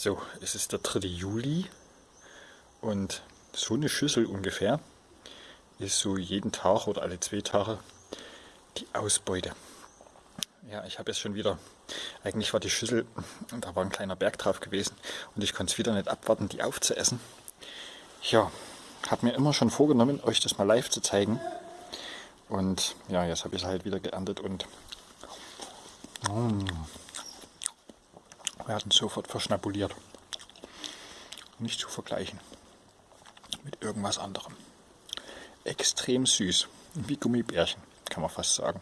So, es ist der 3. Juli und so eine Schüssel ungefähr ist so jeden Tag oder alle zwei Tage die Ausbeute. Ja, ich habe jetzt schon wieder, eigentlich war die Schüssel, da war ein kleiner Berg drauf gewesen und ich konnte es wieder nicht abwarten, die aufzuessen. Ja, habe mir immer schon vorgenommen, euch das mal live zu zeigen. Und ja, jetzt habe ich es halt wieder geerntet und mm, werden sofort verschnabuliert. Nicht zu vergleichen mit irgendwas anderem. Extrem süß, wie Gummibärchen, kann man fast sagen.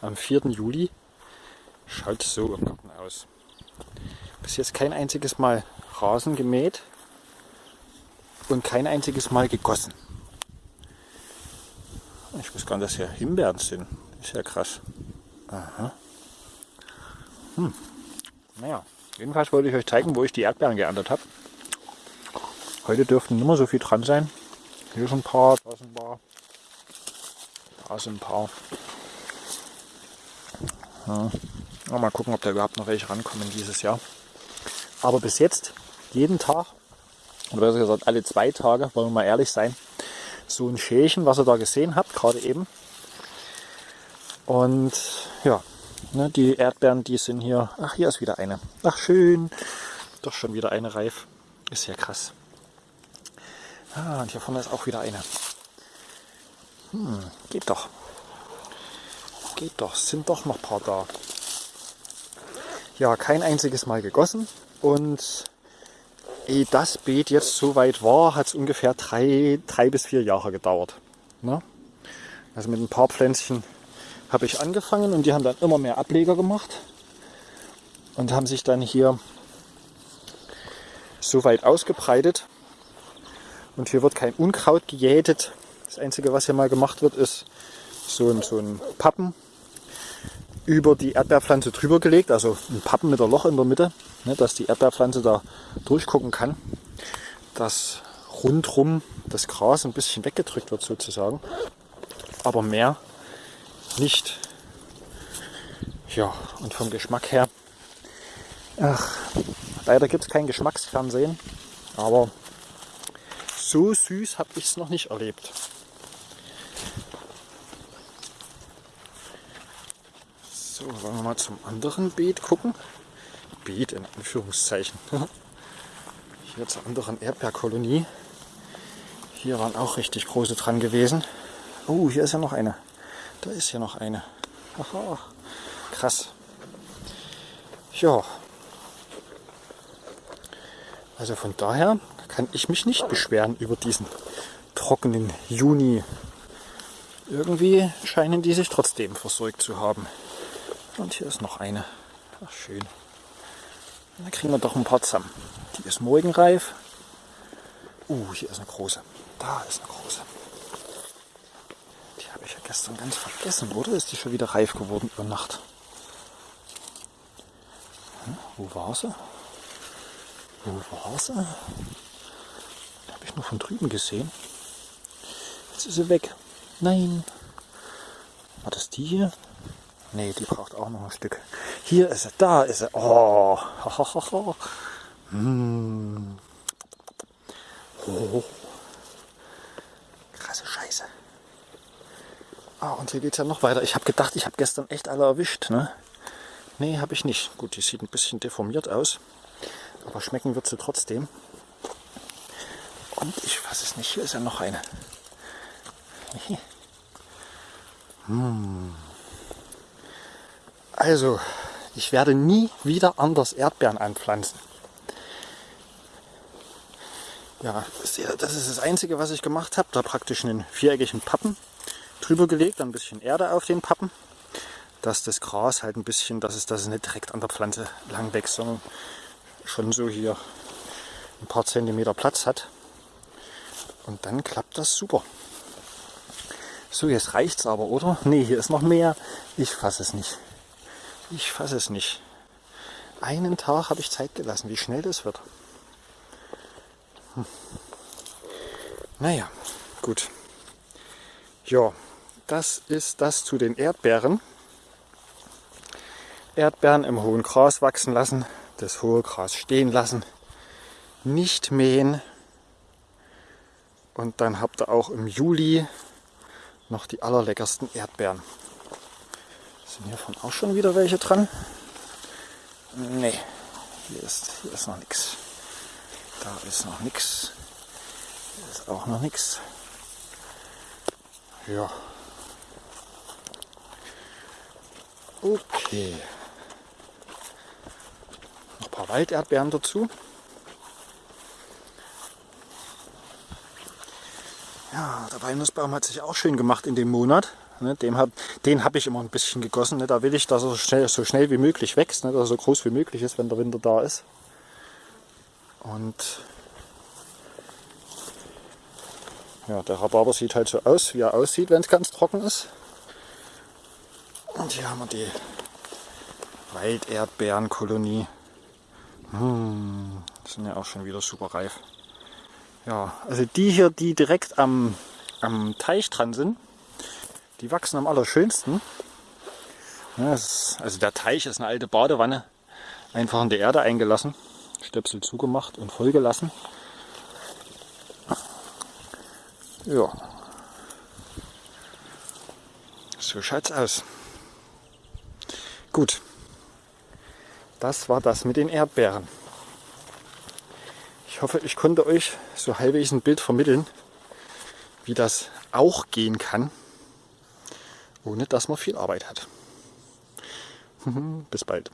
Am 4. Juli schaut es so im Garten aus. Bis jetzt kein einziges Mal Rasen gemäht und kein einziges Mal gegossen. Ich weiß gar nicht, dass hier Himbeeren sind. Ist ja krass. Aha. Hm. Naja, jedenfalls wollte ich euch zeigen, wo ich die Erdbeeren geerntet habe. Heute dürften nicht mehr so viel dran sein. Hier sind ein paar, da sind ein paar. Da sind ein paar. Ja. Mal gucken, ob da überhaupt noch welche rankommen dieses Jahr. Aber bis jetzt, jeden Tag, oder besser gesagt alle zwei Tage, wollen wir mal ehrlich sein, so ein Schälchen, was ihr da gesehen habt, gerade eben. Und ja, Ne, die Erdbeeren, die sind hier. Ach, hier ist wieder eine. Ach, schön. Doch schon wieder eine reif. Ist ja krass. Ah, und hier vorne ist auch wieder eine. Hm, geht doch. Geht doch. Sind doch noch ein paar da. Ja, kein einziges Mal gegossen. Und ehe das Beet jetzt so weit war, hat es ungefähr drei, drei bis vier Jahre gedauert. Ne? Also mit ein paar Pflänzchen habe ich angefangen und die haben dann immer mehr Ableger gemacht und haben sich dann hier so weit ausgebreitet. Und hier wird kein Unkraut gejätet. Das Einzige, was hier mal gemacht wird, ist so ein, so ein Pappen über die Erdbeerpflanze drüber gelegt, also ein Pappen mit einem Loch in der Mitte, ne, dass die Erdbeerpflanze da durchgucken kann, dass rundrum das Gras ein bisschen weggedrückt wird sozusagen. Aber mehr nicht. Ja, und vom Geschmack her, ach, leider gibt es kein Geschmacksfernsehen, aber so süß habe ich es noch nicht erlebt. So, wollen wir mal zum anderen Beet gucken. Beet in Anführungszeichen. Hier zur anderen Erdbeerkolonie. Hier waren auch richtig große dran gewesen. Oh, hier ist ja noch eine. Da ist ja noch eine. Aha, krass. Ja. Also von daher kann ich mich nicht beschweren über diesen trockenen Juni. Irgendwie scheinen die sich trotzdem versorgt zu haben. Und hier ist noch eine. Ach, schön. Da kriegen wir doch ein paar zusammen. Die ist morgenreif. Uh, hier ist eine große. Da ist eine große gestern ganz vergessen, oder? Ist die schon wieder reif geworden über Nacht? Hm, wo war sie? Wo war sie? Habe ich nur von drüben gesehen. Jetzt ist sie weg. Nein. War das die hier? Nee, die braucht auch noch ein Stück. Hier ist sie, da ist sie. Oh. hm. oh. Krasse Scheiße. Ah, und hier geht es ja noch weiter. Ich habe gedacht, ich habe gestern echt alle erwischt. Ne? Nee, habe ich nicht. Gut, die sieht ein bisschen deformiert aus. Aber schmecken wird sie trotzdem. Und ich weiß es nicht. Hier ist ja noch eine. Hm. Also, ich werde nie wieder anders Erdbeeren anpflanzen. Ja, das ist das Einzige, was ich gemacht habe. Da praktisch einen viereckigen Pappen drüber gelegt, ein bisschen Erde auf den Pappen, dass das Gras halt ein bisschen, dass es, dass nicht direkt an der Pflanze lang wächst, sondern schon so hier ein paar Zentimeter Platz hat. Und dann klappt das super. So, jetzt reicht es aber, oder? Ne, hier ist noch mehr. Ich fasse es nicht. Ich fasse es nicht. Einen Tag habe ich Zeit gelassen, wie schnell das wird. Hm. Naja, gut. Ja, das ist das zu den Erdbeeren. Erdbeeren im hohen Gras wachsen lassen. das hohe Gras stehen lassen, nicht mähen. Und dann habt ihr auch im Juli noch die allerleckersten Erdbeeren. Sind hiervon auch schon wieder welche dran? Nee, hier ist, hier ist noch nichts. Da ist noch nichts. Hier ist auch noch nichts. Ja. Okay. Noch ein paar Walderdbeeren dazu. Ja, der Walnussbaum hat sich auch schön gemacht in dem Monat. Ne, den habe ich immer ein bisschen gegossen. Ne, da will ich, dass er so schnell, so schnell wie möglich wächst, ne, dass er so groß wie möglich ist, wenn der Winter da ist. Und ja, der Rhabarber sieht halt so aus, wie er aussieht, wenn es ganz trocken ist. Und hier haben wir die Walderdbeerenkolonie. Hm, sind ja auch schon wieder super reif. Ja, also die hier, die direkt am, am Teich dran sind, die wachsen am allerschönsten. Ja, ist, also der Teich ist eine alte Badewanne, einfach in die Erde eingelassen, Stöpsel zugemacht und vollgelassen. Ja, so schaut's aus. Gut, das war das mit den Erdbeeren. Ich hoffe, ich konnte euch so halbwegs ein Bild vermitteln, wie das auch gehen kann, ohne dass man viel Arbeit hat. Bis bald.